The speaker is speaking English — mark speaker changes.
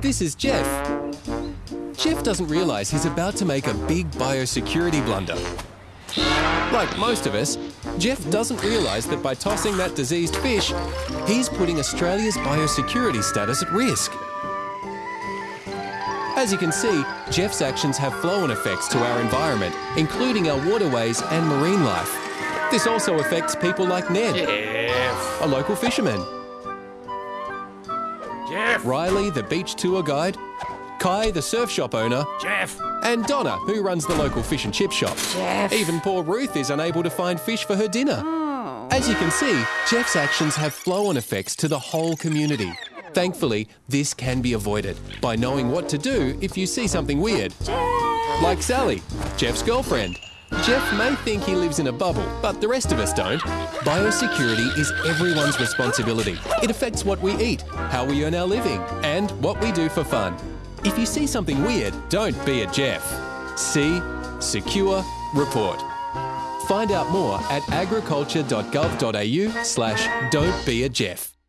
Speaker 1: This is Jeff. Jeff doesn't realise he's about to make a big biosecurity blunder. Like most of us, Jeff doesn't realise that by tossing that diseased fish, he's putting Australia's biosecurity status at risk. As you can see, Jeff's actions have flow-on effects to our environment, including our waterways and marine life. This also affects people like Ned,
Speaker 2: Jeff.
Speaker 1: a local fisherman,
Speaker 2: Jeff.
Speaker 1: Riley, the beach tour guide, Kai, the surf shop owner,
Speaker 2: Jeff.
Speaker 1: and Donna, who runs the local fish and chip shop.
Speaker 3: Jeff.
Speaker 1: Even poor Ruth is unable to find fish for her dinner. Oh. As you can see, Jeff's actions have flow-on effects to the whole community. Thankfully, this can be avoided by knowing what to do if you see something weird. Like Sally, Jeff's girlfriend. Jeff may think he lives in a bubble, but the rest of us don't. Biosecurity is everyone's responsibility. It affects what we eat, how we earn our living, and what we do for fun. If you see something weird, don't be a Jeff. See, secure, report. Find out more at agriculture.gov.au slash don't be a Jeff.